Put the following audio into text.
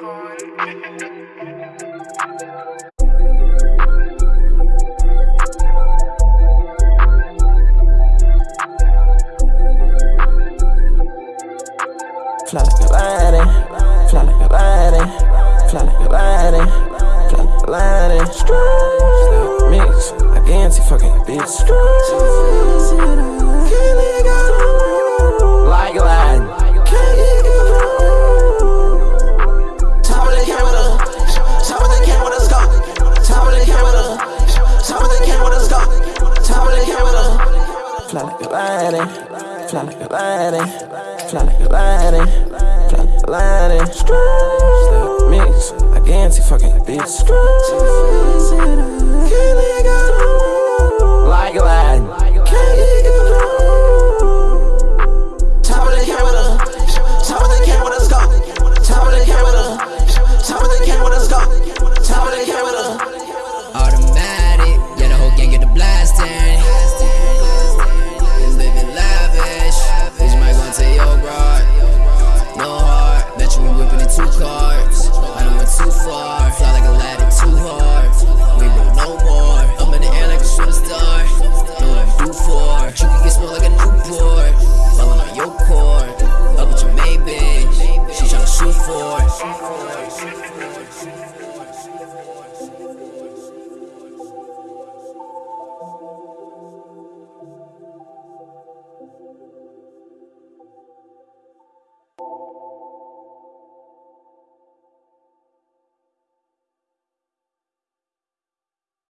Fly like a lightning, fly like a lightning, fly like a lightning, like a lightning, like a lightning, like a lightning, like a lightning. Step mix, I guarantee fucking bitch. Can't let go. boys.